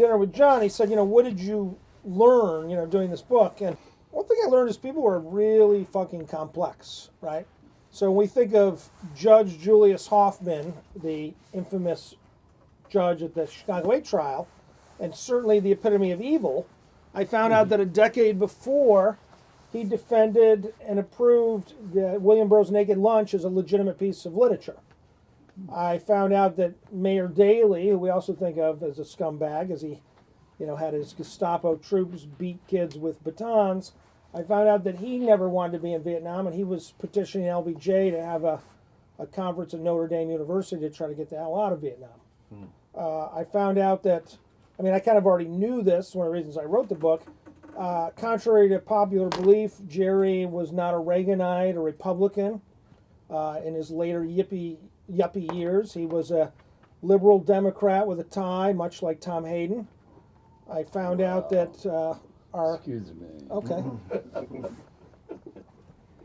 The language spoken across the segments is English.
dinner with John, he said, you know, what did you learn, you know, doing this book? And one thing I learned is people were really fucking complex, right? So when we think of Judge Julius Hoffman, the infamous judge at the Chicago 8 trial, and certainly the epitome of evil, I found out mm-hmm. that a decade before, he defended and approved the William Burroughs Naked Lunch as a legitimate piece of literature. I found out that Mayor Daley, who we also think of as a scumbag, as he, you know, had his Gestapo troops beat kids with batons. I found out that he never wanted to be in Vietnam, and he was petitioning LBJ to have a, a conference at Notre Dame University to try to get the hell out of Vietnam. Uh, I found out that, I mean, I kind of already knew this. One of the reasons I wrote the book. Uh, contrary to popular belief, Jerry was not a Reaganite or Republican. Uh, in his later yippie yuppie years, he was a liberal Democrat with a tie, much like Tom Hayden. I found out that uh, our Excuse me. okay,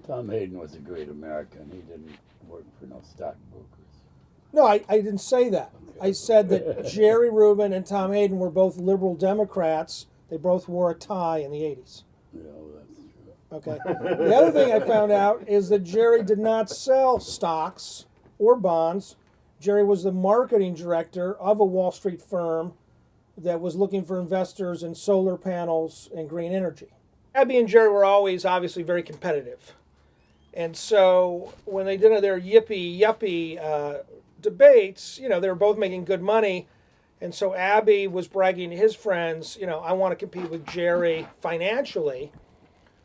Tom Hayden was a great American. He didn't work for no stockbrokers. no, I, I didn't say that. I said that Jerry Rubin and Tom Hayden were both liberal Democrats. They both wore a tie in the 80s. Yeah, well, that's true. Okay. The other thing I found out is that Jerry did not sell stocks or bonds. Jerry was the marketing director of a Wall Street firm that was looking for investors in solar panels and green energy. Abby and Jerry were always obviously very competitive. And so when they did their yippee yuppie uh, debates, you know, they were both making good money. And so Abby was bragging to his friends, you know, I want to compete with Jerry financially.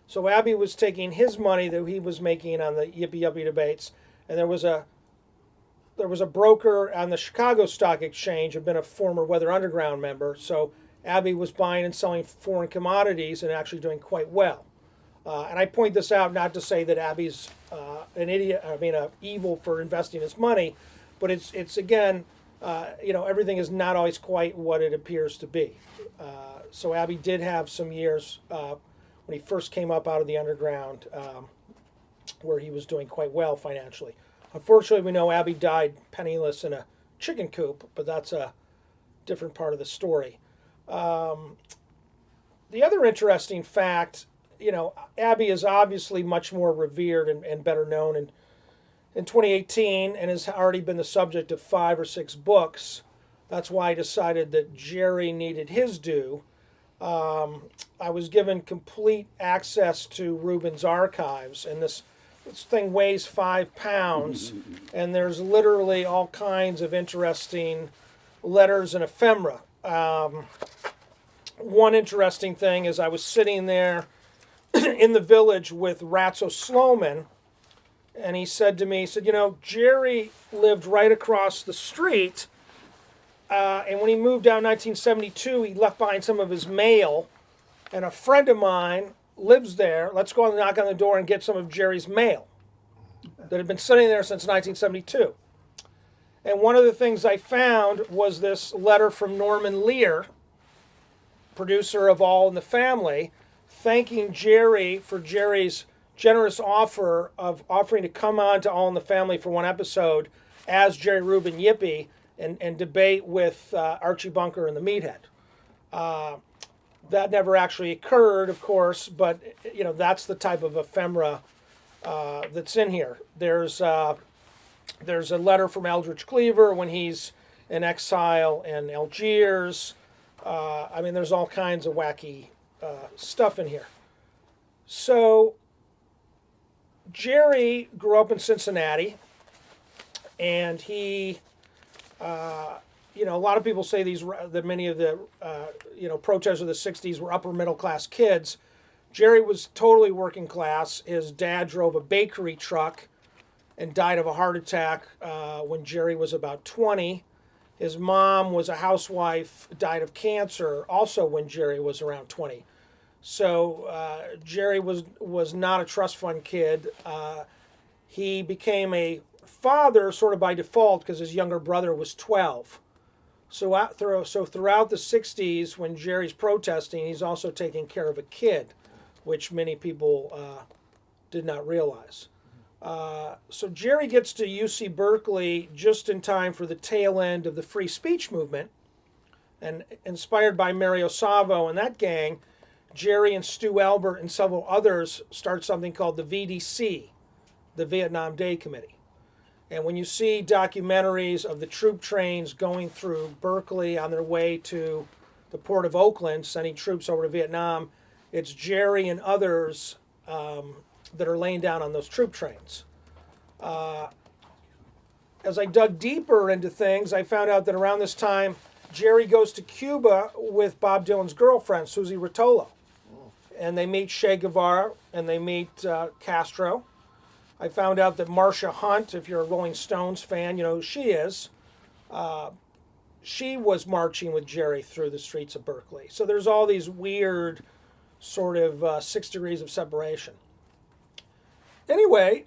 So Abby was taking his money that he was making on the yippee yuppie debates, and there was a there was a broker on the Chicago Stock Exchange, had been a former Weather Underground member. So Abby was buying and selling foreign commodities and actually doing quite well. Uh, and I point this out not to say that Abby's uh, an idiot, I mean, a evil for investing his money, but it's it's again, uh, you know, everything is not always quite what it appears to be. Uh, so Abby did have some years uh, when he first came up out of the underground, um, where he was doing quite well financially. Unfortunately, we know Abby died penniless in a chicken coop, but that's a different part of the story. Um, the other interesting fact, you know, Abby is obviously much more revered and, and better known in, in 2018 and has already been the subject of five or six books. That's why I decided that Jerry needed his due. Um, I was given complete access to Rubin's archives, and this this thing weighs five pounds, and there's literally all kinds of interesting letters and ephemera. Um, one interesting thing is I was sitting there in the village with Ratso Sloman, and he said to me, he said, you know, Jerry lived right across the street, uh, and when he moved down in 1972, he left behind some of his mail, and a friend of mine lives there. Let's go and knock on the door and get some of Jerry's mail that had been sitting there since 1972. And one of the things I found was this letter from Norman Lear, producer of All in the Family, thanking Jerry for Jerry's generous offer of offering to come on to All in the Family for one episode as Jerry Rubin Yippie and, and debate with uh, Archie Bunker and the Meathead. Uh, that never actually occurred, of course, but you know that's the type of ephemera uh, that's in here. There's uh, there's a letter from Eldridge Cleaver when he's in exile in Algiers. Uh, I mean, there's all kinds of wacky uh, stuff in here. So Jerry grew up in Cincinnati, and he, uh, you know, a lot of people say these that many of the uh, you know protesters of the '60s were upper middle class kids. Jerry was totally working class. His dad drove a bakery truck and died of a heart attack uh, when Jerry was about 20. His mom was a housewife, died of cancer also when Jerry was around 20. So uh, Jerry was was not a trust fund kid. Uh, he became a father sort of by default because his younger brother was 12. So through, so throughout the 60s, when Jerry's protesting, he's also taking care of a kid, which many people uh, did not realize. Uh, so Jerry gets to UC Berkeley just in time for the tail end of the free speech movement, And inspired by Mario Savio and that gang, Jerry and Stu Albert and several others start something called the VDC, the Vietnam Day Committee. And when you see documentaries of the troop trains going through Berkeley on their way to the port of Oakland, sending troops over to Vietnam, it's Jerry and others um, that are laying down on those troop trains. Uh, as I dug deeper into things, I found out that around this time, Jerry goes to Cuba with Bob Dylan's girlfriend, Suze Rotolo. And they meet Che Guevara and they meet uh, Castro. I found out that Marsha Hunt, if you're a Rolling Stones fan, you know she is. Uh, she was marching with Jerry through the streets of Berkeley. So there's all these weird sort of uh, six degrees of separation. Anyway,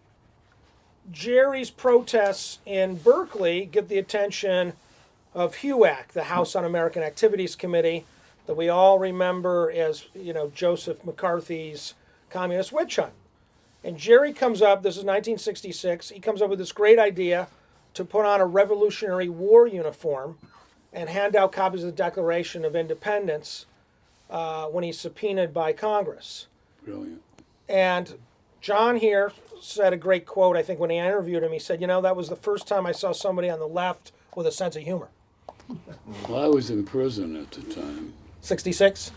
Jerry's protests in Berkeley get the attention of HUAC, the House Un-American Activities Committee, that we all remember as you know Joseph McCarthy's communist witch hunt. And Jerry comes up. This is 1966. He comes up with this great idea to put on a Revolutionary War uniform and hand out copies of the Declaration of Independence uh, when he's subpoenaed by Congress. Brilliant. And John here said a great quote, I think, when he interviewed him. He said, You know, that was the first time I saw somebody on the left with a sense of humor. Well, I was in prison at the time. 66?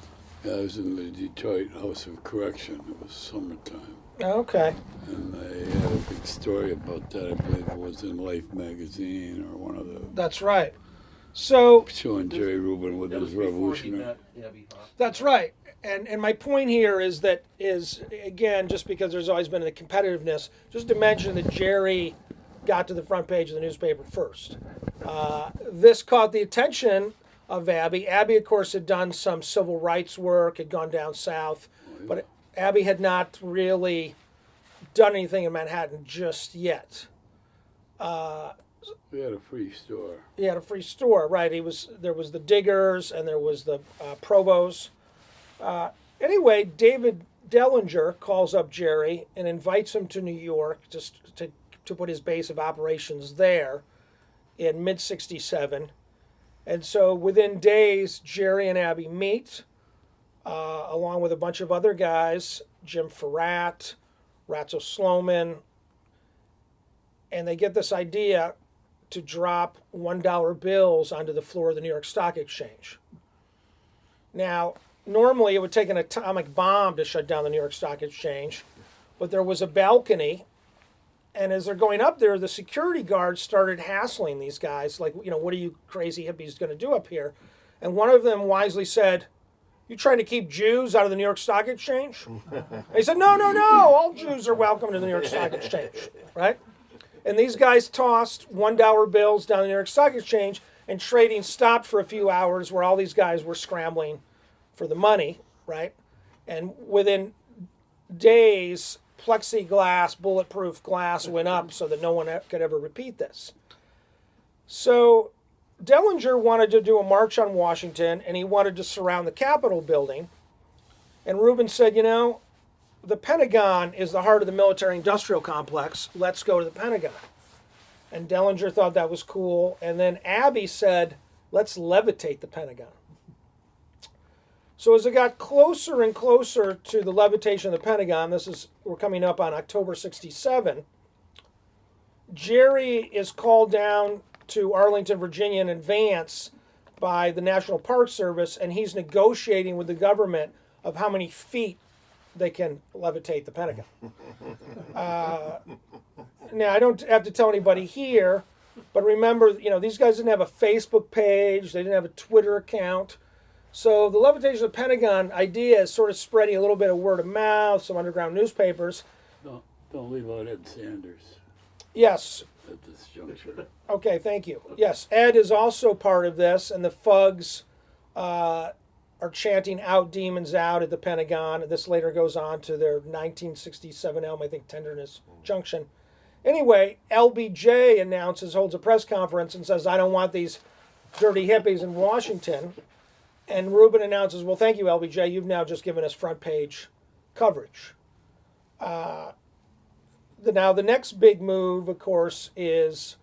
I was in the Detroit House of Correction. It was summertime. Okay. And I had a big story about that. I believe it was in Life magazine or one of the That's right. So showing Jerry Rubin with was his revolutionary. met Abby Hoffman. that's right. And and my point here is that is again just because there's always been a competitiveness, just to mention that Jerry got to the front page of the newspaper first. Uh, this caught the attention of Abby. Abby, of course, had done some civil rights work, had gone down south, but Abby had not really done anything in Manhattan just yet. We had a free store. he had a free store, right? He was there was the Diggers and there was the uh, Provos. Uh, anyway, David Dellinger calls up Jerry and invites him to New York just to to put his base of operations there in mid '67, and so within days, Jerry and Abby meet, uh, along with a bunch of other guys, Jim Fouratt, Ratso Sloman, and they get this idea to drop $1 bills onto the floor of the New York Stock Exchange. Now, normally it would take an atomic bomb to shut down the New York Stock Exchange, but there was a balcony, and as they're going up there, the security guards started hassling these guys, like, you know, what are you crazy hippies going to do up here? And one of them wisely said, You trying to keep Jews out of the New York Stock Exchange? He said, No, no, no, all Jews are welcome to the New York Stock Exchange, right? And these guys tossed one dollar bills down the New York Stock Exchange, and trading stopped for a few hours, where all these guys were scrambling for the money, right? And within days, plexiglass, bulletproof glass went up so that no one could ever repeat this. So Dellinger wanted to do a march on Washington, and he wanted to surround the Capitol building. And Rubin said, you know, the Pentagon is the heart of the military industrial complex. Let's go to the Pentagon. And Dellinger thought that was cool. And then Abby said, let's levitate the Pentagon. So as it got closer and closer to the levitation of the Pentagon, this is we're coming up on October 67. Jerry is called down to Arlington, Virginia in advance by the National Park Service, and he's negotiating with the government of how many feet they can levitate the Pentagon. Uh, now, I don't have to tell anybody here, but remember, you know, these guys didn't have a Facebook page, they didn't have a Twitter account. So the levitation of the Pentagon idea is sort of spreading a little bit of word of mouth, some underground newspapers. Don't, don't leave out Ed Sanders Yes, at this juncture. Okay, thank you. Yes, Ed is also part of this, and the Fugs uh, are chanting "Out demons out" at the Pentagon. This later goes on to their 1967 album, I think, "Tenderness Junction." Anyway, LBJ announces, holds a press conference, and says, "I don't want these dirty hippies in Washington." And Rubin announces, "Well, thank you, LBJ. You've now just given us front page coverage." The, now the next big move, of course, is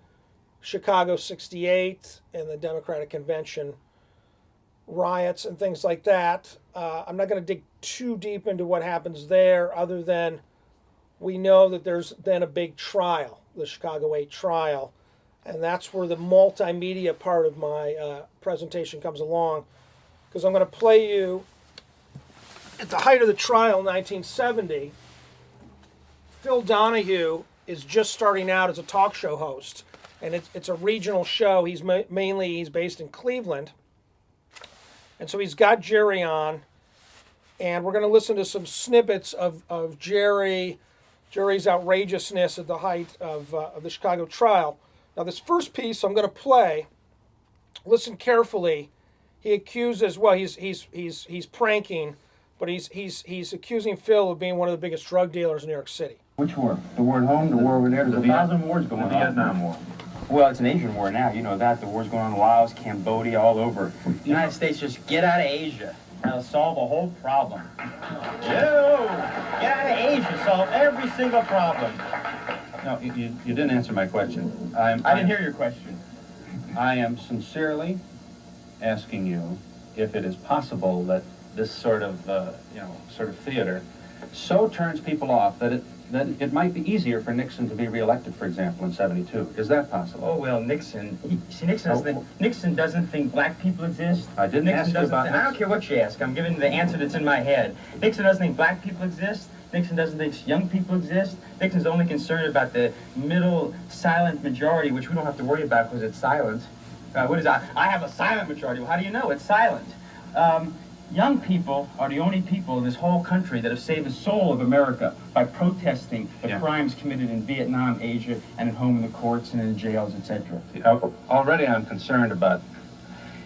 Chicago '68 and the Democratic Convention. riots and things like that. Uh, I'm not going to dig too deep into what happens there, other than we know that there's been a big trial, the Chicago 8 trial, and that's where the multimedia part of my uh, presentation comes along. Because I'm going to play you at the height of the trial in 1970. Phil Donahue is just starting out as a talk show host, and it's, it's a regional show. He's ma- mainly he's based in Cleveland, and so he's got Jerry on, and we're going to listen to some snippets of, of Jerry, Jerry's outrageousness at the height of, uh, of the Chicago trial. Now, this first piece I'm going to play. Listen carefully. He accuses well, he's he's he's he's pranking, but he's he's he's accusing Phil of being one of the biggest drug dealers in New York City. Which war? The war at home, the war over there? There's a Viet- thousand wars going the on. Vietnam War. Well, it's an Asian war now. You know that. The war's going on in Laos, Cambodia, all over. The United States just get out of Asia. That'll solve a whole problem. Joe! Get out of Asia, solve every single problem. No, you, you, you didn't answer my question. I'm, I didn't hear your question. I am sincerely asking you if it is possible that this sort of, uh, you know, sort of theater so turns people off that it, that it might be easier for Nixon to be reelected, for example, in 72. Is that possible? Oh well, Nixon. He, see, Nixon doesn't. Think, Nixon doesn't think black people exist. I didn't Nixon ask doesn't. about think- I don't care what you ask. I'm giving the answer that's in my head. Nixon doesn't think black people exist. Nixon doesn't think young people exist. Nixon's only concerned about the middle silent majority, which we don't have to worry about because it's silent. Uh, what is that? I have a silent majority. Well, how do you know? It's silent. Um, young people are the only people in this whole country that have saved the soul of America by protesting the Yeah. crimes committed in Vietnam, Asia, and at home in the courts and in the jails, etc. Already I'm concerned about,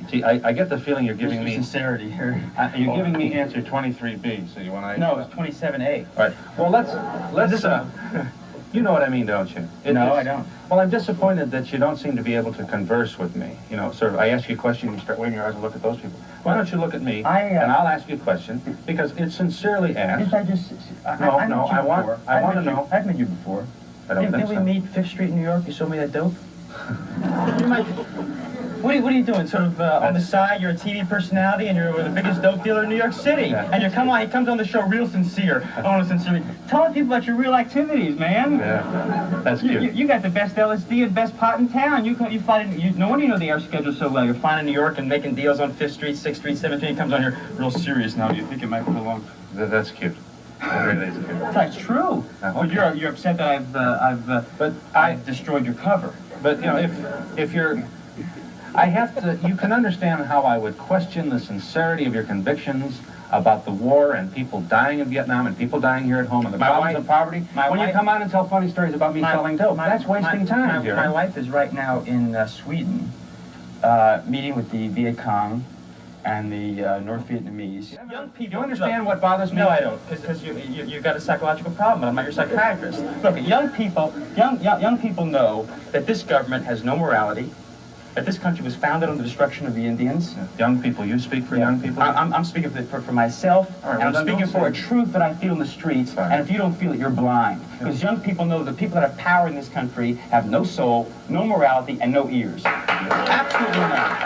see, I, I get the feeling you're giving me, sincerity here. uh, you're giving me answer 23B, so you want to... No, it's 27A. All right. Well, let's let's. Uh, you know what I mean, don't you? It No, is- I don't. Well, I'm disappointed that you don't seem to be able to converse with me. You know, sort of. I ask you a question, you start waving your eyes and look at those people. Why don't you look at me I, uh, and I'll ask you a question because it's sincerely asked. Didn't I just? I, No, I, I no, I want- before. I wanna you- know. I've met you before. I don't Did, think did so. we meet Fifth Street in New York? You sold me that dope. you might. What are, you, what are you doing? Sort of uh, on the side, you're a TV personality and you're the biggest dope dealer in New York City. And you come on, he comes on the show real sincere. I want to sincerely tell people about your real activities, man. Yeah, that's cute. you, you got the best LSD and best pot in town. You you find you, no wonder you know the air schedule so well. You're flying to New York and making deals on Fifth Street, Sixth Street, Seventh Street. He comes on here real serious now. Do you think it might be along? Th- that's cute. Really is cute. That's true. Uh, But okay. you're you're upset that I've uh, I've uh, But I, I've destroyed your cover. but you know, if if you're, I have to. You can understand how I would question the sincerity of your convictions about the war and people dying in Vietnam and people dying here at home and the My problems wife- of poverty. my when wife- you come out and tell funny stories about me selling dope, that's wasting my, time, My, Jerry. my wife is right now in uh, Sweden, uh, meeting with the Viet Cong and the uh, North Vietnamese. Young people. Do you understand what bothers me? No, I don't, because you, you, you got a psychological problem, but I'm not your psychiatrist. Look, young people, young, young, young people know that this government has no morality, that this country was founded on the destruction of the Indians. Young people, you speak for young people. I, I'm, I'm speaking for, for, for myself, right, and I'm speaking for a truth that I feel in the streets. Fine. And if you don't feel it, you're blind. Because young people know that the people that have power in this country have no soul, no morality, and no ears. Absolutely not.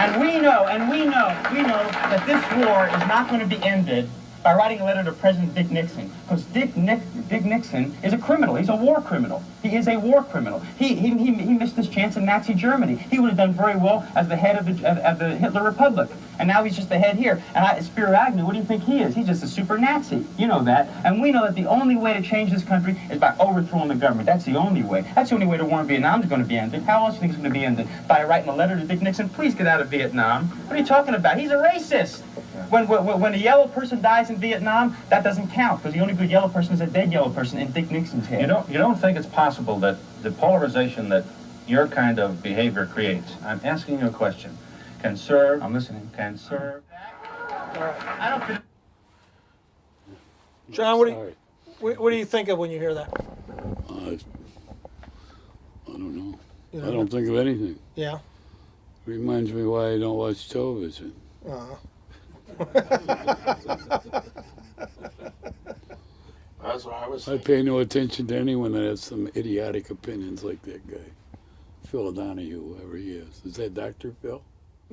And we know, and we know, we know that this war is not going to be ended by writing a letter to President Dick Nixon. Because Dick, Nick, Dick Nixon is a criminal. He's a war criminal. He is a war criminal. He, he, he, missed his chance in Nazi Germany. He would have done very well as the head of the, of, of the Hitler Republic. And now he's just the head here. And I, Agnew, what do you think he is? He's just a super Nazi. You know that. And we know that the only way to change this country is by overthrowing the government. That's the only way. That's the only way the war in Vietnam is going to be ended. How else do you think it's going to be ended? By writing a letter to Dick Nixon, please get out of Vietnam. What are you talking about? He's a racist. When, when, when a yellow person dies in Vietnam, that doesn't count because the only good yellow person is a dead yellow person in Dick Nixon's head. You don't you don't think it's possible that the polarization that your kind of behavior creates? I'm asking you a question. Can serve. I'm listening. Can serve. I don't feel John, what do you, what, what do you think of when you hear that? Uh, I don't know. You I don't think of anything. Yeah. Reminds me why I don't watch television. Uh -huh. That's what I was I pay no attention to anyone that has some idiotic opinions like that guy. Phil Donahue, whoever he is. Is that Dr. Phil?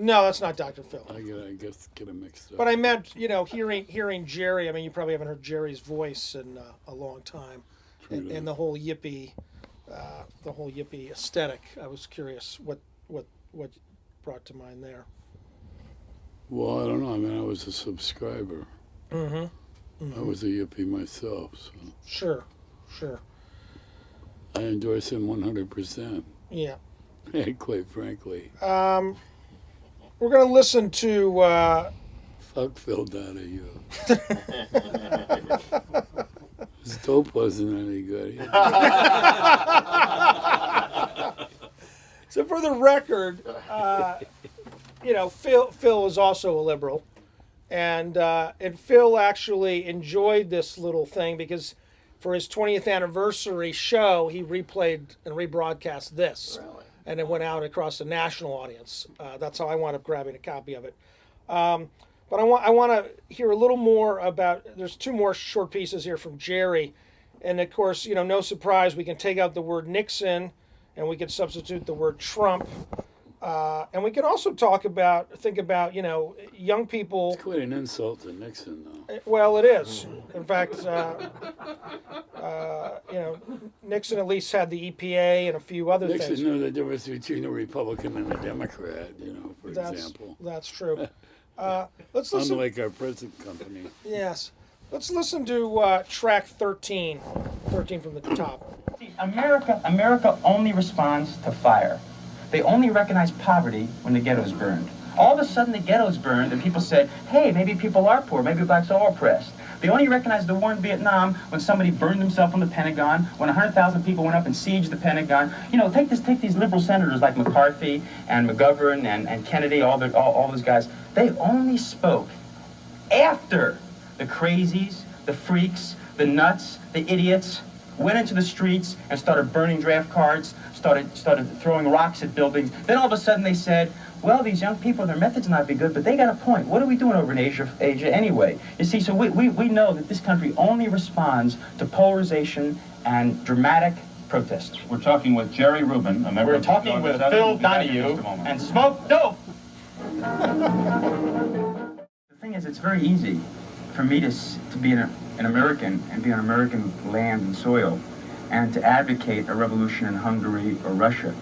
No, that's not Dr. Phil. I get, I guess, get them mixed up. But I meant, you know, hearing hearing Jerry. I mean, you probably haven't heard Jerry's voice in uh, a long time, and, and the whole yippee, uh, the whole yippee aesthetic. I was curious what what what brought to mind there. Well, I don't know. I mean, I was a subscriber. Mm-hmm. I was a yuppie myself, so Sure, sure. I endorse him 100%. Yeah. Quite frankly, Um, we're gonna listen to. Uh, fuck Phil Donahue. His dope wasn't any good. So for the record, uh, you know, Phil Phil is also a liberal, and uh, and Phil actually enjoyed this little thing because for his 20th anniversary show, he replayed and rebroadcast this, and it went out across the national audience. Uh, that's how I wound up grabbing a copy of it. Um, but I want I want to hear a little more about. There's two more short pieces here from Jerry, and of course, you know, no surprise, we can take out the word Nixon, and we can substitute the word Trump. Uh, and we can also talk about, think about, you know, young people. It's quite an insult to Nixon, though. Well, it is. In fact, uh, uh, you know, Nixon at least had the EPA and a few other things. Nixon things. knew the difference between a Republican and a Democrat, you know, for That's example. that's true. Uh, let's listen. Unlike our present company. Yes, let's listen to uh, track 13. 13 from the top. See, America, America only responds to fire. They only recognized poverty when the ghetto's burned. All of a sudden, the ghetto's burned, and people said, "Hey, maybe people are poor. Maybe blacks are oppressed." They only recognized the war in Vietnam when somebody burned himself on the Pentagon, when 100,000 people went up and sieged the Pentagon. You know, take this, take these liberal senators like McCarthy and McGovern and, and Kennedy, all, the, all, all those guys. They only spoke after the crazies, the freaks, the nuts, the idiots went into the streets and started burning draft cards, started started throwing rocks at buildings. Then all of a sudden they said, well, these young people, their methods might be good, but they got a point. What are we doing over in Asia, Asia anyway? You see, so we, we, we know that this country only responds to polarization and dramatic protest. We're talking with Jerry Rubin, a member We're of the talking with. Phil We'll be back in Donahue just a moment. and Smoke Dope. The thing is, it's very easy for me to, to be an, an American and be on American land and soil and to advocate a revolution in Hungary or Russia.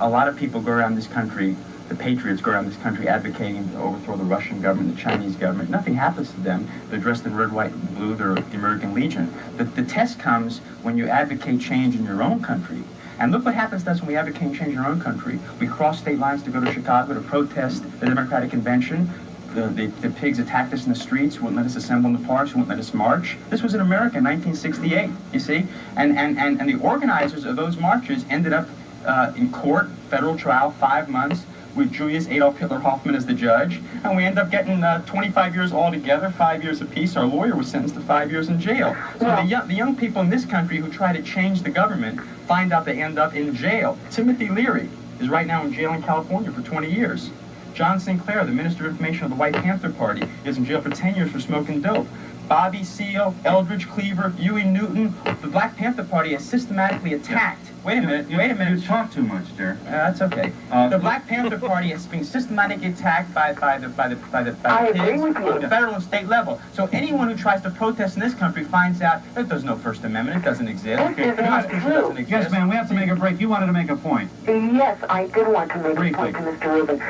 A lot of people go around this country, the patriots go around this country advocating to overthrow the Russian government, the Chinese government. Nothing happens to them. They're dressed in red, white, and blue. They're the American Legion. The, the test comes when you advocate change in your own country. And look what happens to us when we advocate change in our own country. We cross state lines to go to Chicago to protest the Democratic Convention. The, the, the pigs attacked us in the streets, wouldn't let us assemble in the parks, wouldn't let us march. This was in America in 1968, you see? And, and, and, and the organizers of those marches ended up uh, in court, federal trial, five months, with Julius Adolf Hitler Hoffman as the judge. And we ended up getting uh, 25 years altogether, five years apiece. Our lawyer was sentenced to five years in jail. So the, young, the young people in this country who try to change the government find out they end up in jail. Timothy Leary is right now in jail in California for 20 years. John Sinclair, the Minister of Information of the White Panther Party, is in jail for 10 years for smoking dope. Bobby Seale, Eldridge Cleaver, Huey Newton, the Black Panther Party has systematically attacked. Wait a minute, you, wait a minute. You talk too much, dear. Uh, that's okay. Uh, the Black Panther Party is being systematically attacked by, by the by the by the, by the agree pigs on the federal and state level. So anyone who tries to protest in this country finds out that there's no First Amendment. It doesn't exist. This is the not Constitution true. doesn't exist. Yes, ma'am, we have to make a break. You wanted to make a point. Yes, I did want to make Briefly. a point to Mr. Rubin.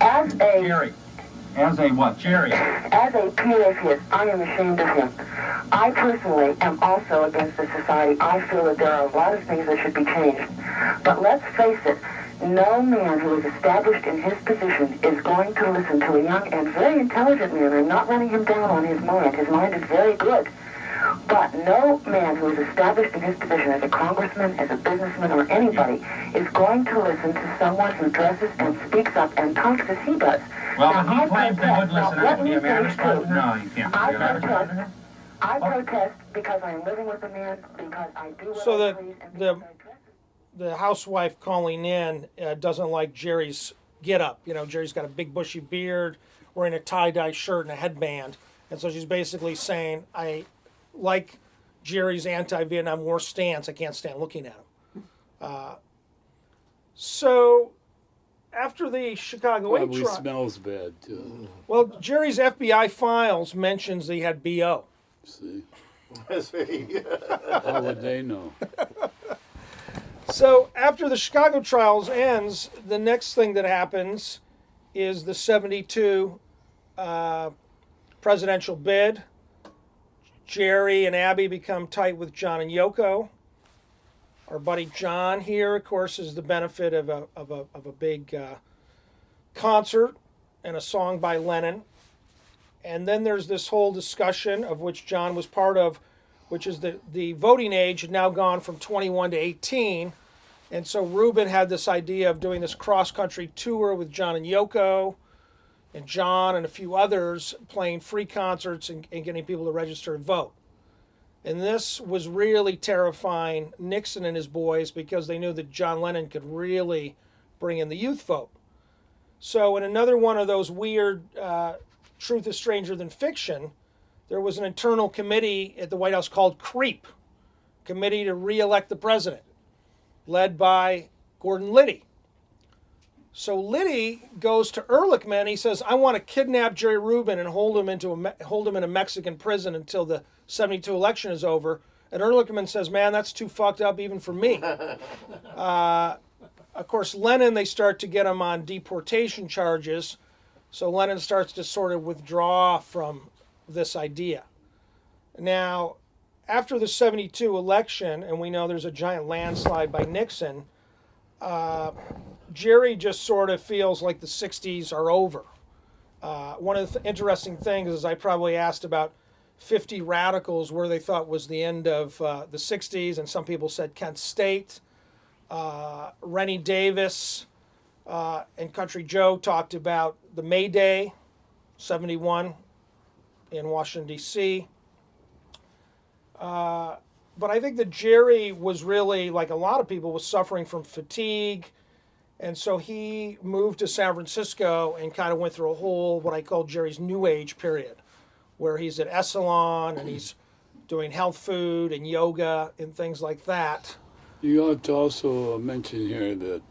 As a Jerry, As a what? Jerry. as a PACist, I am ashamed of him. I personally am also against the society. I feel that there are a lot of things that should be changed. But let's face it, no man who is established in his position is going to listen to a young and very intelligent man. I'm not running him down on his mind. His mind is very good. But no man who is established in his position as a congressman, as a businessman, or anybody is going to listen to someone who dresses and speaks up and talks as he does. Well, Now, but he I claims they protest- would now, listen. let and me you may I finish, respond too. to No, you can't. I You gotta protest. I protest because I am living with a man, because I do what So I the- please, and the- because I dress the housewife calling in uh, doesn't like Jerry's get up. You know, Jerry's got a big bushy beard, wearing a tie dye shirt and a headband. And so she's basically saying, I like Jerry's anti Vietnam War stance. I can't stand looking at him. Uh, so after the Chicago Eight Probably trial, smells bad too. well, Jerry's FBI files mentions he had BO. See, how would they know? So after the Chicago trials ends, the next thing that happens is the 72 uh, presidential bid. Jerry and Abby become tight with John and Yoko. Our buddy John here, of course, is the benefit of a, of a, of a big uh, concert and a song by Lennon. And then there's this whole discussion of which John was part of, which is the, the voting age had now gone from 21 to 18. And so Rubin had this idea of doing this cross country tour with John and Yoko and John and a few others playing free concerts and, and getting people to register and vote. And this was really terrifying Nixon and his boys because they knew that John Lennon could really bring in the youth vote. So, in another one of those weird uh, truth is stranger than fiction, there was an internal committee at the White House called CREEP, Committee to Re-elect the President, led by Gordon Liddy. So Liddy goes to Ehrlichman. He says, "I want to kidnap Jerry Rubin and hold him into a hold him in a Mexican prison until the '72 election is over." And Ehrlichman says, "Man, that's too fucked up even for me." uh, of course, Lennon they start to get him on deportation charges. So Lennon starts to sort of withdraw from this idea. Now, after the 72 election, and we know there's a giant landslide by Nixon, uh, Jerry just sort of feels like the 60s are over. Uh, one of the th- interesting things is I probably asked about 50 radicals where they thought was the end of uh, the 60s, and some people said Kent State. Uh, Rennie Davis uh, and Country Joe talked about the May Day, 71 in Washington, D.C. But I think that Jerry was really, like a lot of people, was suffering from fatigue. And so he moved to San Francisco and kind of went through a whole, what I call Jerry's New Age period, where he's at Esalen and he's doing health food and yoga and things like that. You ought to also mention here that,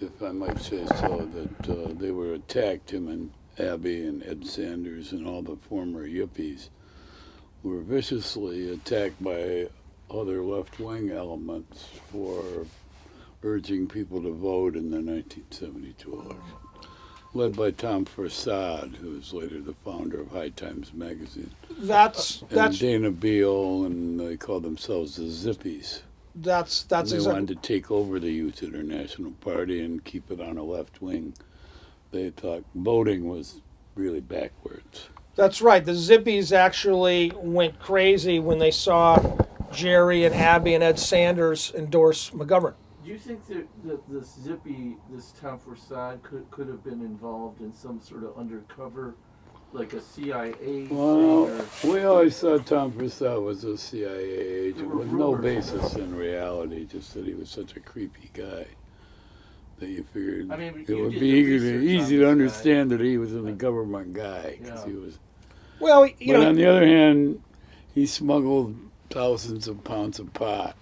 if I might say so, that uh, they were attacked, him and Abby and Ed Sanders and all the former yippies were viciously attacked by other left-wing elements for urging people to vote in the 1972 election, led by Tom Forcade, who was later the founder of High Times magazine, That's and that's Dana Beal, and they called themselves the Zippies. that's that's And they exactly wanted to take over the Youth International Party and keep it on a left wing. They thought voting was really backwards. That's right. The Zippies actually went crazy when they saw Jerry and Abby and Ed Sanders endorse McGovern. Do you think that, that this Zippy, this Tom Forcade, could, could have been involved in some sort of undercover, like a CIA Well, we always thought Tom Purcell was a CIA agent with no basis in reality, just that he was such a creepy guy that you figured I mean, it you would be the easy, to, on easy this to guy. understand that he was a government guy because Yeah. he was. Well, you but know, on the other hand, he smuggled thousands of pounds of pot.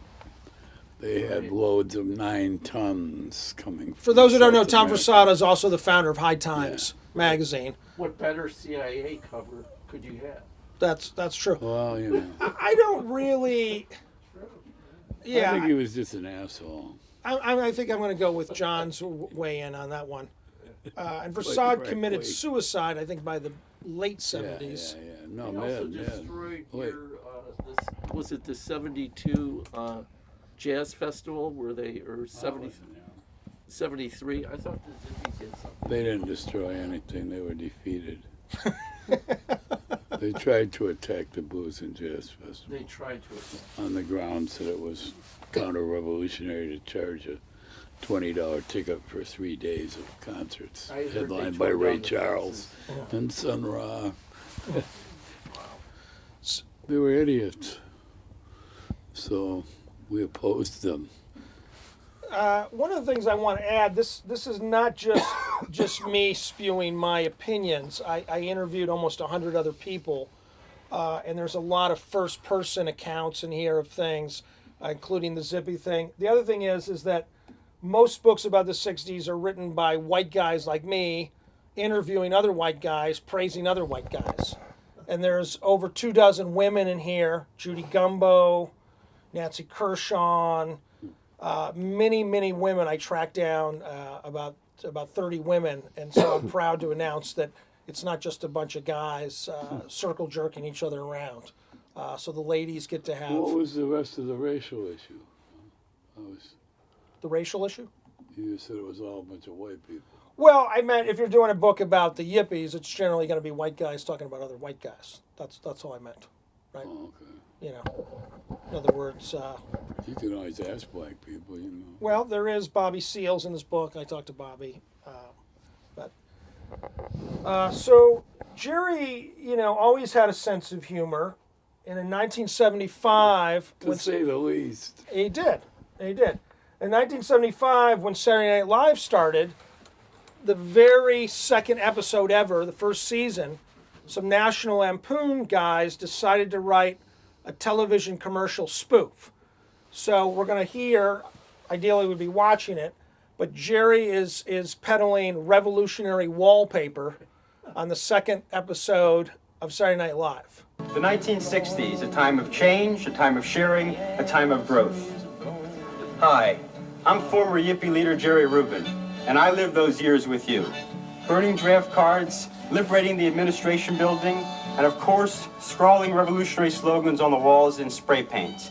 They had Right. loads of nine tons coming. for those who don't know, South Tom America. Forsada is also the founder of High Times magazine. what better CIA cover could you have? That's that's true. Well, you know, I I don't really. Yeah, I think he was just an asshole. I, I, I think I'm going to go with John's w- weigh in on that one. Uh, and Forcade right, committed wait. suicide, I think, by the late 70s. yeah, yeah. yeah. No, They also man, man. destroyed Wait. your, uh, this, was it the 72 uh, Jazz Festival where they, or 70, 73? I thought the Zippy did something. They didn't destroy anything. They were defeated. they tried to attack the Blues and Jazz Festival They tried to attack. on the grounds that it was counter-revolutionary to charge a twenty-dollar ticket for three days of concerts, I heard they headlined by Ray Charles fences. and Sun Ra. they were idiots. So we opposed them. Uh, one of the things I want to add this this is not just just me spewing my opinions. I, I interviewed almost hundred other people, uh, and there's a lot of first person accounts in here of things, uh, including the Zippy thing. The other thing is is that most books about the 60s are written by white guys like me interviewing other white guys, praising other white guys. And there's over two dozen women in here Judy Gumbo, Nancy Kurshan, uh, many, many women. I tracked down uh, about about 30 women, and so I'm proud to announce that it's not just a bunch of guys uh, circle jerking each other around. Uh, so the ladies get to have What was the rest of the racial issue? I was, the racial issue. you said it was all a bunch of white people. Well, I meant if you're doing a book about the yippies, it's generally going to be white guys talking about other white guys. That's that's all I meant, right? Oh, okay. You know, in other words, uh, You can always ask black people, you know. well, there is Bobby Seals in this book. I talked to Bobby, uh, but uh, so Jerry, you know, always had a sense of humor. And in 1975, To when say the least. He did. He did. In 1975, when Saturday Night Live started, the very second episode ever, the first season, some National Lampoon guys decided to write a television commercial spoof. So we're going to hear, ideally, we'd be watching it, but Jerry is, is peddling revolutionary wallpaper on the second episode of Saturday Night Live. The 1960s, a time of change, a time of sharing, a time of growth. Hi, I'm former Yippie leader Jerry Rubin, and I lived those years with you. Burning draft cards, liberating the administration building, and of course, scrawling revolutionary slogans on the walls in spray paint.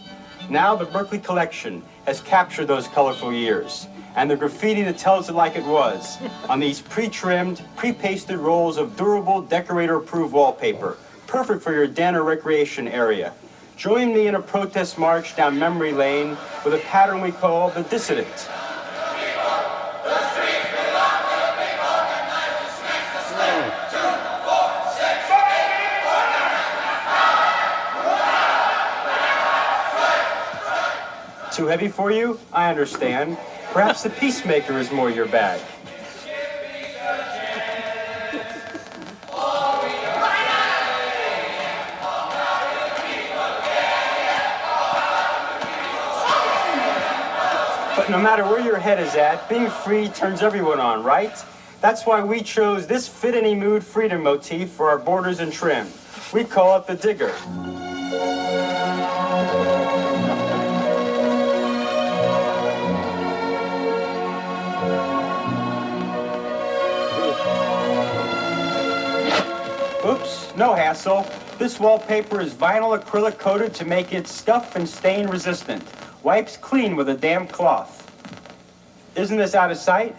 Now the Berkeley Collection has captured those colorful years, and the graffiti that tells it like it was on these pre-trimmed, pre-pasted rolls of durable, decorator-approved wallpaper, perfect for your den or recreation area. Join me in a protest march down memory lane with a pattern we call the dissident. Too heavy for you? I understand. Perhaps the peacemaker is more your bag. But no matter where your head is at, being free turns everyone on, right? That's why we chose this fit any mood freedom motif for our borders and trim. We call it the digger. Oops, no hassle. This wallpaper is vinyl acrylic coated to make it scuff and stain resistant. Wipes clean with a damp cloth. Isn't this out of sight?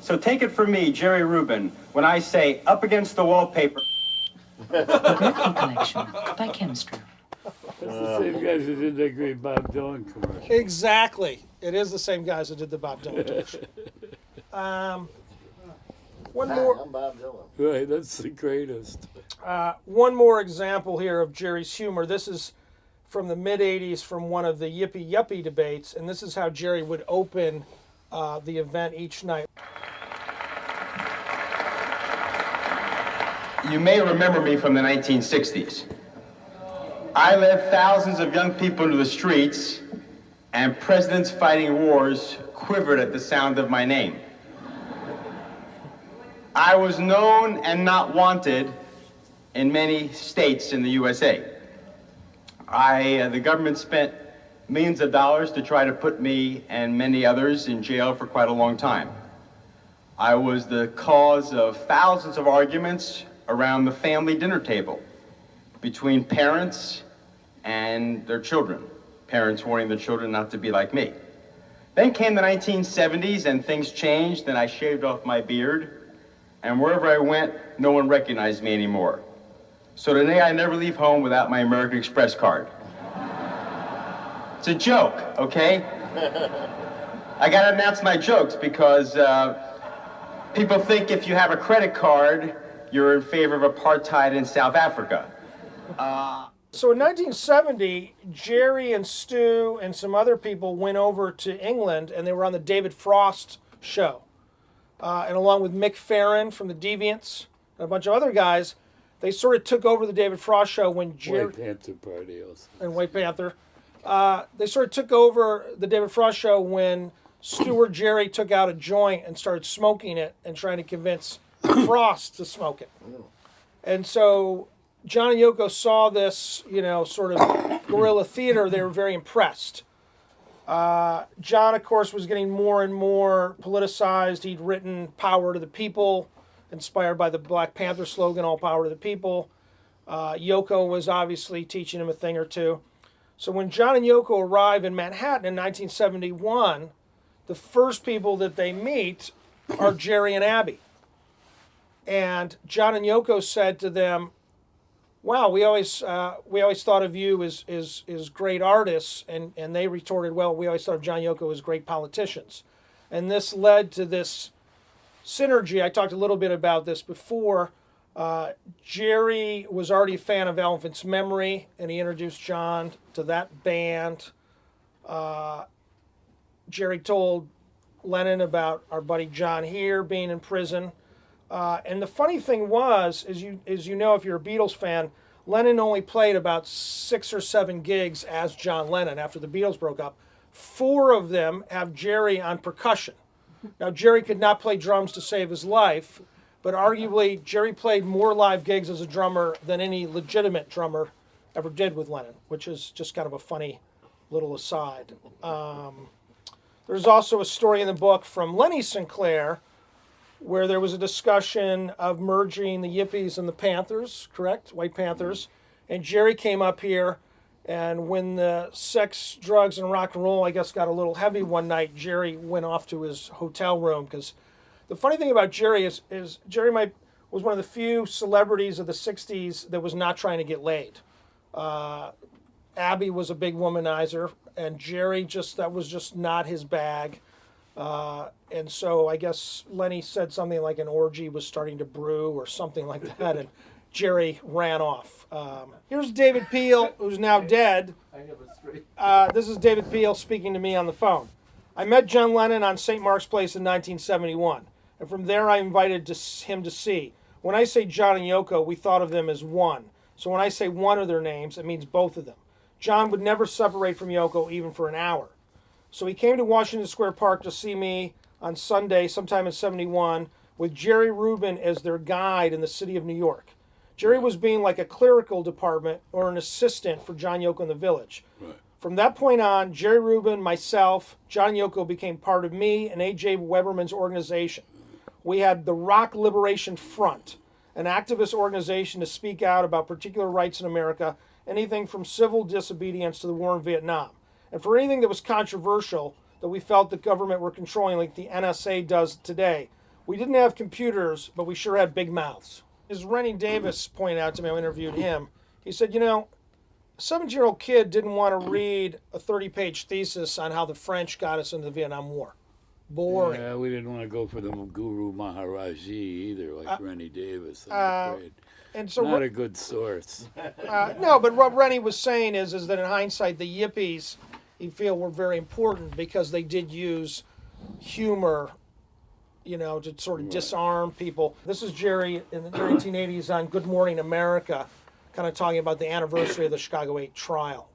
So take it from me, Jerry Rubin, when I say up against the wallpaper. Berkeley Collection by Chemistry. That's the same guys who did that great Bob Dylan commercial. Exactly. It is the same guys that did the Bob Dylan dish. Um, one more, I'm Bob Dylan. Right, that's the greatest. Uh, one more example here of Jerry's humor. This is from the mid '80s, from one of the Yippie Yuppie debates, and this is how Jerry would open uh, the event each night. You may remember me from the 1960s. I led thousands of young people into the streets, and presidents fighting wars quivered at the sound of my name. I was known and not wanted in many states in the USA. I, uh, the government spent millions of dollars to try to put me and many others in jail for quite a long time. I was the cause of thousands of arguments around the family dinner table between parents and their children, parents warning their children not to be like me. Then came the 1970s and things changed, and I shaved off my beard, and wherever I went, no one recognized me anymore. So today I never leave home without my American Express card. It's a joke, okay? I gotta announce my jokes because uh, people think if you have a credit card, you're in favor of apartheid in South Africa. So in 1970, Jerry and Stu and some other people went over to England and they were on the David Frost show. Uh, and along with Mick Farren from the Deviants and a bunch of other guys, they sort of took over the David Frost show when Jerry White Panther Party also. and White Panther. Uh, they sort of took over the David Frost show when Stewart Jerry took out a joint and started smoking it and trying to convince Frost to smoke it. And so John and Yoko saw this, you know, sort of guerrilla theater. They were very impressed. Uh, John, of course, was getting more and more politicized. He'd written Power to the People, inspired by the Black Panther slogan, All Power to the People. Uh, Yoko was obviously teaching him a thing or two. So when John and Yoko arrive in Manhattan in 1971, the first people that they meet are Jerry and Abby. And John and Yoko said to them, "Wow, we always uh, we always thought of you as as, as great artists," and and they retorted, "Well, we always thought of John Yoko as great politicians," and this led to this synergy. I talked a little bit about this before. Uh, Jerry was already a fan of Elephant's Memory, and he introduced John to that band. Uh, Jerry told Lennon about our buddy John here being in prison. Uh, and the funny thing was, as you as you know, if you're a Beatles fan, Lennon only played about six or seven gigs as John Lennon after the Beatles broke up. Four of them have Jerry on percussion. Now Jerry could not play drums to save his life, but arguably Jerry played more live gigs as a drummer than any legitimate drummer ever did with Lennon, which is just kind of a funny little aside. Um, there's also a story in the book from Leni Sinclair where there was a discussion of merging the Yippies and the Panthers, correct? White Panthers. And Jerry came up here, and when the sex, drugs, and rock and roll, I guess, got a little heavy one night, Jerry went off to his hotel room. Because the funny thing about Jerry is, is Jerry might, was one of the few celebrities of the 60s that was not trying to get laid. Uh, Abby was a big womanizer, and Jerry just, that was just not his bag. Uh, and so I guess Leni said something like an orgy was starting to brew or something like that, and Jerry ran off. Um, here's David Peel, who's now dead. I have a straight. Uh, this is David Peel speaking to me on the phone. I met John Lennon on St. Mark's Place in 1971, and from there I invited to, him to see. When I say John and Yoko, we thought of them as one. So when I say one of their names, it means both of them. John would never separate from Yoko even for an hour. So he came to Washington Square Park to see me on Sunday, sometime in 71, with Jerry Rubin as their guide in the city of New York. Jerry was being like a clerical department or an assistant for John Yoko in the village. Right. From that point on, Jerry Rubin, myself, John Yoko became part of me and A.J. Weberman's organization. We had the Rock Liberation Front, an activist organization to speak out about particular rights in America, anything from civil disobedience to the war in Vietnam. And for anything that was controversial that we felt the government were controlling, like the NSA does today, we didn't have computers, but we sure had big mouths. As Rennie Davis pointed out to me, I interviewed him. He said, You know, a 17 year old kid didn't want to read a 30 page thesis on how the French got us into the Vietnam War. Boring. Yeah, we didn't want to go for the Guru Maharaji either, like Rennie Davis. I'm uh, afraid. And so, Not a good source. uh, no, but what Rennie was saying is, is that in hindsight, the Yippies, he feel were very important because they did use humor, you know, to sort of disarm people. This is Jerry in the 1980s on Good Morning America, kind of talking about the anniversary of the Chicago 8 trial.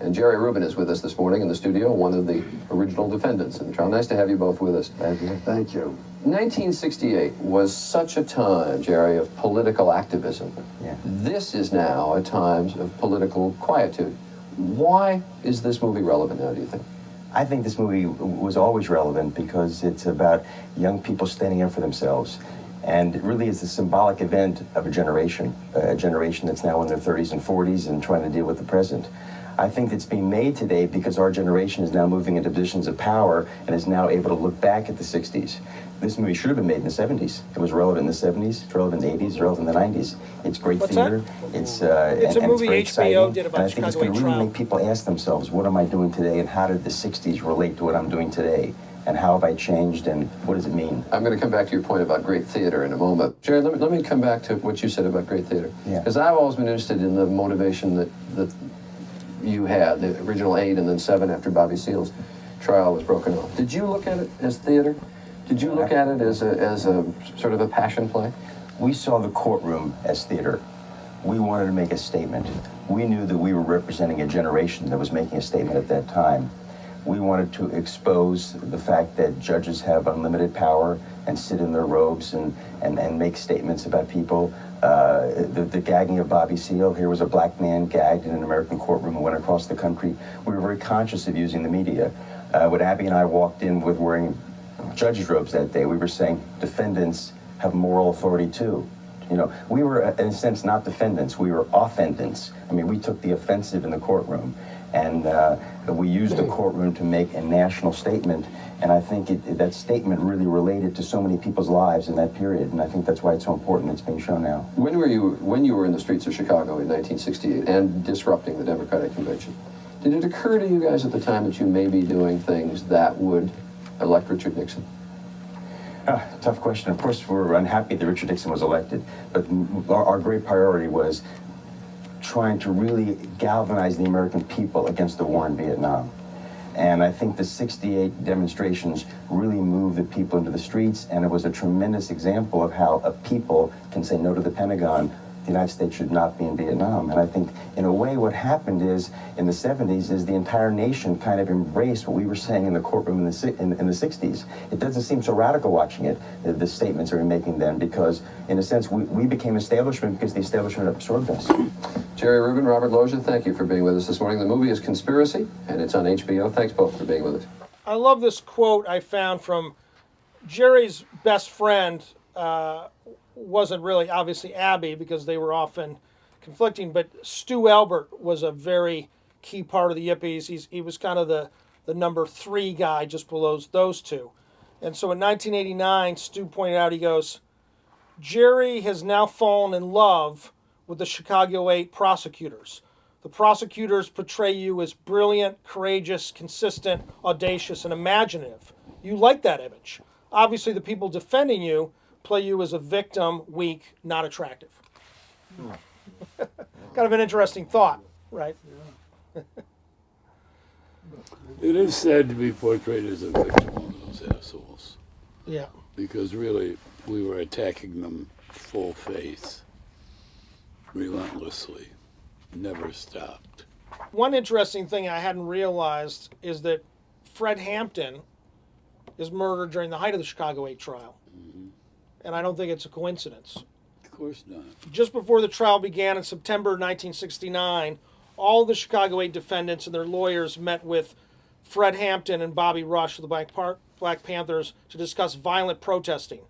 And Jerry Rubin is with us this morning in the studio, one of the original defendants. in the trial. nice to have you both with us. Thank you. Thank you. 1968 was such a time, Jerry, of political activism. Yeah. This is now a time of political quietude. Why is this movie relevant now, do you think? I think this movie was always relevant because it's about young people standing up for themselves. And it really is the symbolic event of a generation, a generation that's now in their 30s and 40s and trying to deal with the present. I think it's being made today because our generation is now moving into positions of power and is now able to look back at the 60s. This movie should have been made in the 70s. It was relevant in the 70s, it's relevant in the 80s, it's relevant in the 90s. It's great What's that? theater. It's uh, It's and, a and movie very HBO exciting. did about and I think it's going to really make people ask themselves, what am I doing today, and how did the 60s relate to what I'm doing today, and how have I changed, and what does it mean? I'm going to come back to your point about great theater in a moment. Jerry, let me, let me come back to what you said about great theater. Yeah. Because I've always been interested in the motivation that, that you had, the original eight and then seven after Bobby Seale's trial was broken off. Did you look at it as theater? Did you look at it as a, as a sort of a passion play? We saw the courtroom as theater. We wanted to make a statement. We knew that we were representing a generation that was making a statement at that time. We wanted to expose the fact that judges have unlimited power and sit in their robes and, and, and make statements about people. Uh, the, the gagging of Bobby Seale, here was a black man gagged in an American courtroom and went across the country. We were very conscious of using the media. Uh, when Abby and I walked in with wearing judges' robes that day, we were saying defendants have moral authority too. You know, we were, uh, in a sense, not defendants, we were offendants. I mean, we took the offensive in the courtroom. And uh, we used the courtroom to make a national statement. And I think it, that statement really related to so many people's lives in that period. And I think that's why it's so important it's being shown now. When were you when you were in the streets of Chicago in 1968 and disrupting the Democratic convention? Did it occur to you guys at the time that you may be doing things that would elect Richard Nixon? Ah, tough question. Of course, we're unhappy that Richard Nixon was elected, but our, our great priority was trying to really galvanize the American people against the war in Vietnam. And I think the 68 demonstrations really moved the people into the streets, and it was a tremendous example of how a people can say no to the Pentagon. The United States should not be in Vietnam. And I think, in a way, what happened is, in the 70s, is the entire nation kind of embraced what we were saying in the courtroom in the, in, in the 60s. It doesn't seem so radical watching it, the, the statements that we were making then, because, in a sense, we, we became establishment because the establishment absorbed us. Jerry Rubin, Robert Loggia, thank you for being with us this morning. The movie is Conspiracy, and it's on HBO. Thanks both for being with us. I love this quote I found from Jerry's best friend. Uh, wasn't really obviously Abby because they were often conflicting, but Stu Albert was a very key part of the Yippies. He's, he was kind of the, the number three guy just below those two. And so in 1989, Stu pointed out, he goes, Jerry has now fallen in love with the Chicago 8 prosecutors. The prosecutors portray you as brilliant, courageous, consistent, audacious, and imaginative. You like that image. Obviously, the people defending you play you as a victim, weak, not attractive. kind of an interesting thought, right? It is sad to be portrayed as a victim of those assholes Yeah. because really we were attacking them full face, relentlessly, never stopped. One interesting thing I hadn't realized is that Fred Hampton is murdered during the height of the Chicago 8 trial. Mm-hmm. And I don't think it's a coincidence. Of course not. Just before the trial began in September 1969, all the Chicago 8 defendants and their lawyers met with Fred Hampton and Bobby Rush of the Black, Par- Black Panthers to discuss violent protesting.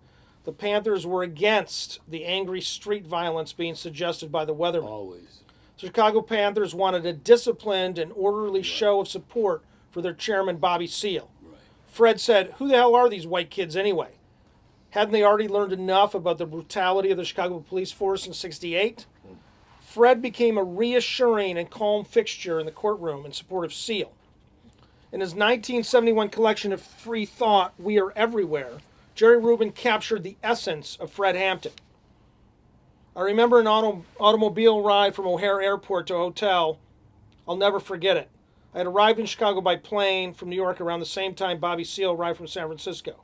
The Panthers were against the angry street violence being suggested by the weathermen. Always. The Chicago Panthers wanted a disciplined and orderly show of support for their chairman, Bobby Seale. Right. Fred said, Who the hell are these white kids anyway? Hadn't they already learned enough about the brutality of the Chicago police force in 68? Fred became a reassuring and calm fixture in the courtroom in support of Seale. In his 1971 collection of free thought, We Are Everywhere, Jerry Rubin captured the essence of Fred Hampton. I remember an auto, automobile ride from O'Hare Airport to a hotel. I'll never forget it. I had arrived in Chicago by plane from New York around the same time Bobby Seale arrived from San Francisco.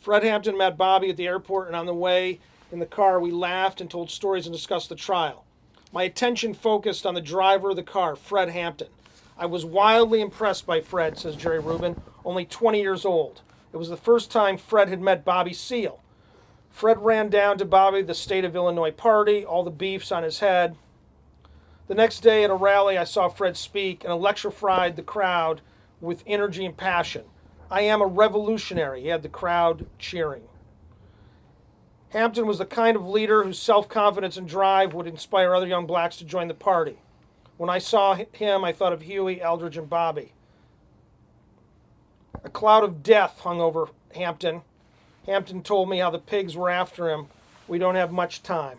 Fred Hampton met Bobby at the airport, and on the way in the car, we laughed and told stories and discussed the trial. My attention focused on the driver of the car, Fred Hampton. I was wildly impressed by Fred, says Jerry Rubin, only 20 years old. It was the first time Fred had met Bobby Seale. Fred ran down to Bobby the state of Illinois party, all the beefs on his head. The next day at a rally, I saw Fred speak and electrified the crowd with energy and passion. I am a revolutionary, he had the crowd cheering. Hampton was the kind of leader whose self confidence and drive would inspire other young blacks to join the party. When I saw him, I thought of Huey, Eldridge, and Bobby. A cloud of death hung over Hampton. Hampton told me how the pigs were after him. We don't have much time.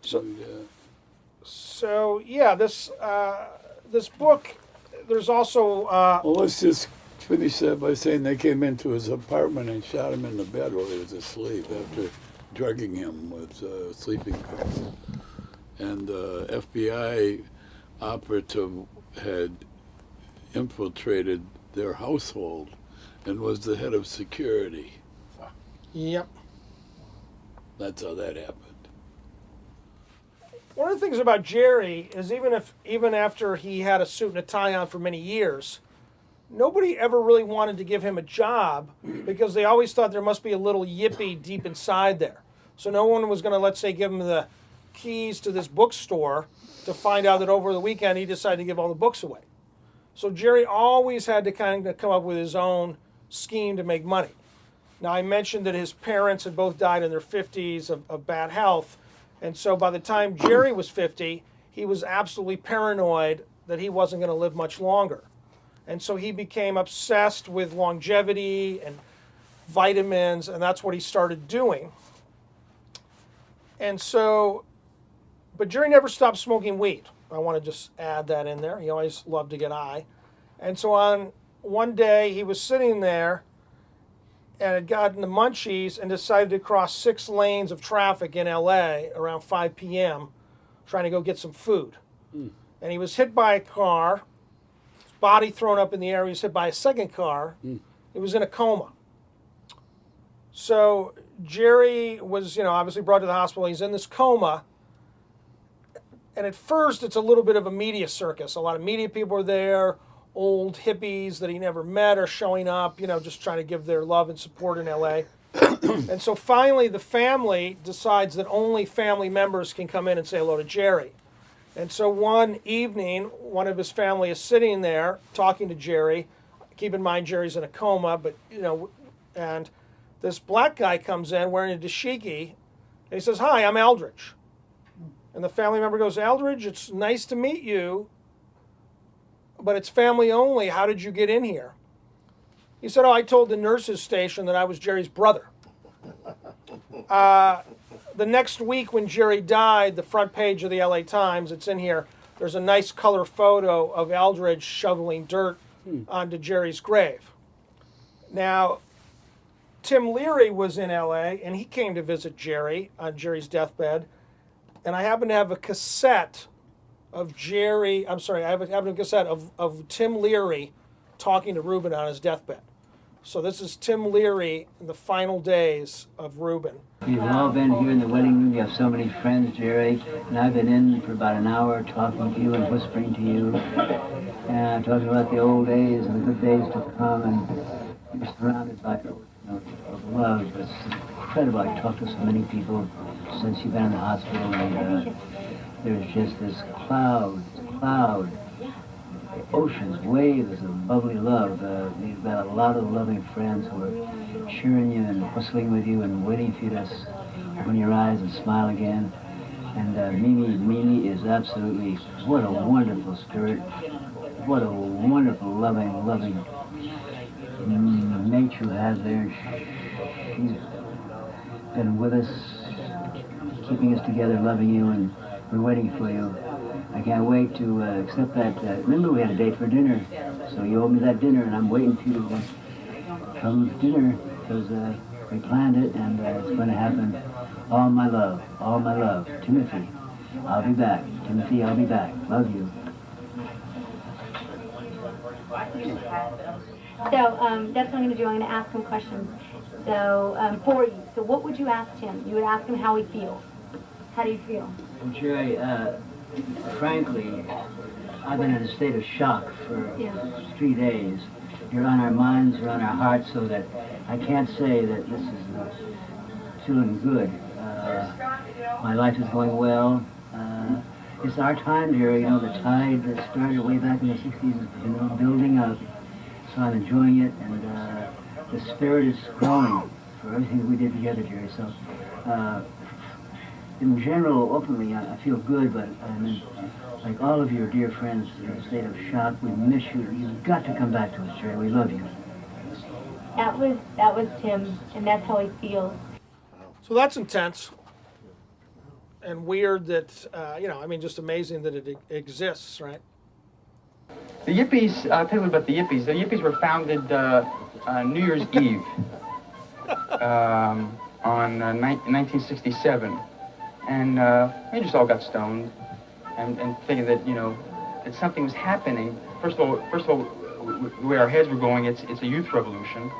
So, Yeah. so yeah, this uh, this book. There's also uh, Well, let's just finish that by saying they came into his apartment and shot him in the bed while he was asleep after drugging him with uh, sleeping pills. And the FBI operative had infiltrated their household and was the head of security. yep. That's how that happened. One of the things about Jerry is even if even after he had a suit and a tie on for many years, nobody ever really wanted to give him a job because they always thought there must be a little yippie deep inside there. So no one was going to let's say give him the keys to this bookstore to find out that over the weekend he decided to give all the books away. So Jerry always had to kind of come up with his own scheme to make money. Now I mentioned that his parents had both died in their 50s of, of bad health. And so by the time Jerry was 50, he was absolutely paranoid that he wasn't going to live much longer. And so he became obsessed with longevity and vitamins, and that's what he started doing. And so, but Jerry never stopped smoking weed. I want to just add that in there. He always loved to get high. And so on one day, he was sitting there and had gotten the munchies and decided to cross six lanes of traffic in LA around 5 p.m. trying to go get some food. Hmm. And he was hit by a car, his body thrown up in the air. He was hit by a second car. Hmm. He was in a coma. So Jerry was, you know, obviously brought to the hospital. He's in this coma. And at first, it's a little bit of a media circus. A lot of media people are there. Old hippies that he never met are showing up, you know, just trying to give their love and support in LA. and so finally, the family decides that only family members can come in and say hello to Jerry. And so one evening, one of his family is sitting there talking to Jerry. Keep in mind, Jerry's in a coma, but, you know, and this black guy comes in wearing a dashiki, and he says, Hi, I'm Eldridge. And the family member goes, Eldridge, it's nice to meet you, but it's family only. How did you get in here? He said, Oh, I told the nurses station that I was Jerry's brother. Uh, the next week, when Jerry died, the front page of the LA Times, it's in here, there's a nice color photo of Eldridge shoveling dirt onto Jerry's grave. Now, Tim Leary was in LA and he came to visit Jerry on Jerry's deathbed. And I happen to have a cassette of Jerry, I'm sorry, I have a, have a cassette of, of Tim Leary talking to Rubin on his deathbed. So this is Tim Leary in the final days of Rubin. We've all been here in the wedding room. You have so many friends, Jerry. And I've been in for about an hour talking to you and whispering to you. And talking about the old days and the good days to come. And you're surrounded by you know, of love. It's incredible. I've talked to so many people since you've been in the hospital. And uh, there's just this cloud, cloud, oceans, waves of bubbly love. Uh, you've got a lot of loving friends who are cheering you and whistling with you and waiting for you to open your eyes and smile again. And uh, Mimi, Mimi is absolutely, what a wonderful spirit. What a wonderful, loving, loving mate you have there. She's been with us, keeping us together, loving you, and we're waiting for you. I can't wait to uh, accept that. Uh, remember, we had a date for dinner, so you owe me that dinner, and I'm waiting for you to come to dinner because uh, we planned it, and uh, it's going to happen. All my love, all my love, Timothy. I'll be back, Timothy. I'll be back. Love you. So um, that's what I'm going to do. I'm going to ask him questions. So um, for you. So what would you ask him? You would ask him how he feels. How do you feel? Jerry, uh, frankly, I've been in a state of shock for Yeah. three days. You're on our minds, you're on our hearts, so that I can't say that this is uh, feeling good. Uh, my life is going well. Uh, it's our time, Jerry. You know, the tide that started way back in the 60s has been building up. So I'm enjoying it, and uh, the spirit is growing for everything that we did together, Jerry. So, uh, in general, openly, I, I feel good, but I mean, like all of your dear friends in a state of shock, we miss you. You've got to come back to us, Jerry. We love you. That was that was Tim, and that's how he feels. So that's intense and weird that, uh, you know, I mean, just amazing that it e- exists, right? The Yippies, I'll tell you about the Yippies. The Yippies were founded uh, uh, New Year's Eve um, on uh, 1967. And uh, we just all got stoned and, and thinking that, you know, that something was happening. First of all, first of all, the way our heads were going, it's, it's a youth revolution.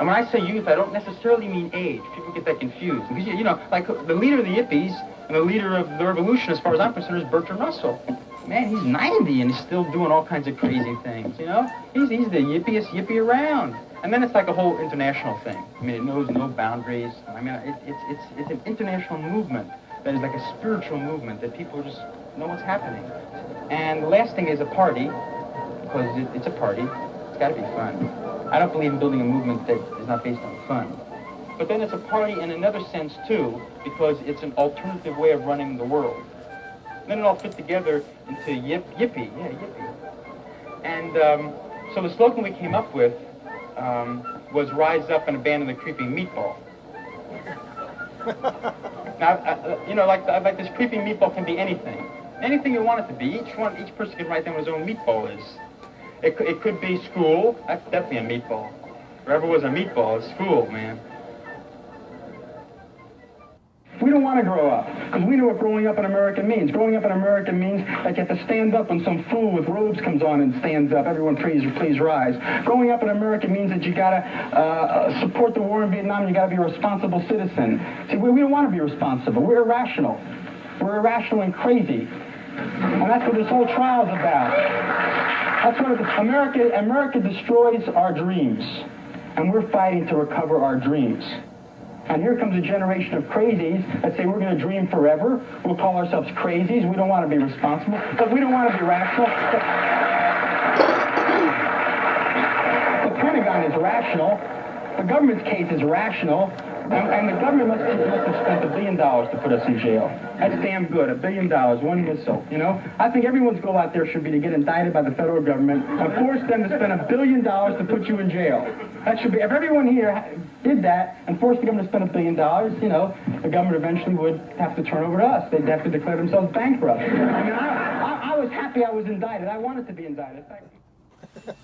And And when I say youth, I don't necessarily mean age. People get that confused. Because, you know, like the leader of the Yippies and the leader of the revolution, as far as I'm concerned, is Bertrand Russell. Man, he's 90 and he's still doing all kinds of crazy things, you know? He's, he's the yippiest yippie around. And then it's like a whole international thing. I mean, it knows no boundaries. I mean, it, it's, it's, it's an international movement that is like a spiritual movement that people just know what's happening. And the last thing is a party, because it, it's a party. It's got to be fun. I don't believe in building a movement that is not based on fun. But then it's a party in another sense, too, because it's an alternative way of running the world. Then it all fit together into yip, yippee, yeah, yippee. And um, so the slogan we came up with um, was rise up and abandon the creeping meatball. now, uh, you know, like, like this creeping meatball can be anything. Anything you want it to be. Each one, each person can write down what his own meatball is. It, it could be school. That's definitely a meatball. Wherever was a meatball, it's school, man. We don't want to grow up because we know what growing up in America means. Growing up in America means that you have to stand up when some fool with robes comes on and stands up. Everyone, please, please rise. Growing up in America means that you got to uh, uh, support the war in Vietnam. You got to be a responsible citizen. See, we, we don't want to be responsible. We're irrational. We're irrational and crazy, and that's what this whole trial's about. That's what America. America destroys our dreams, and we're fighting to recover our dreams. And here comes a generation of crazies that say we're going to dream forever. We'll call ourselves crazies. We don't want to be responsible because we don't want to be rational. The Pentagon is rational. The government's case is rational. And, and the government must, must have spent a billion dollars to put us in jail. That's damn good. A billion dollars, one whistle. You know, I think everyone's goal out there should be to get indicted by the federal government and force them to spend a billion dollars to put you in jail. That should be. If everyone here did that and forced the government to spend a billion dollars, you know, the government eventually would have to turn over to us. They'd have to declare themselves bankrupt. I mean, I, I, I was happy I was indicted. I wanted to be indicted. Thank you.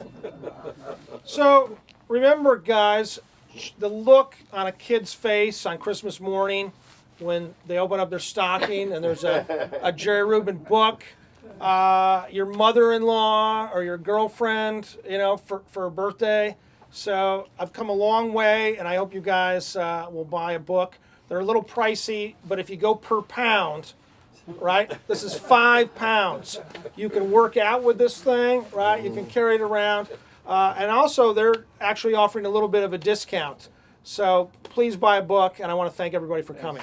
So remember, guys, the look on a kid's face on Christmas morning when they open up their stocking and there's a, a Jerry Rubin book. Uh, your mother-in-law or your girlfriend, you know, for, for a birthday. So I've come a long way, and I hope you guys uh, will buy a book. They're a little pricey, but if you go per pound, right? This is five pounds. You can work out with this thing, right? You can carry it around. Uh, and also, they're actually offering a little bit of a discount. So please buy a book, and I want to thank everybody for coming.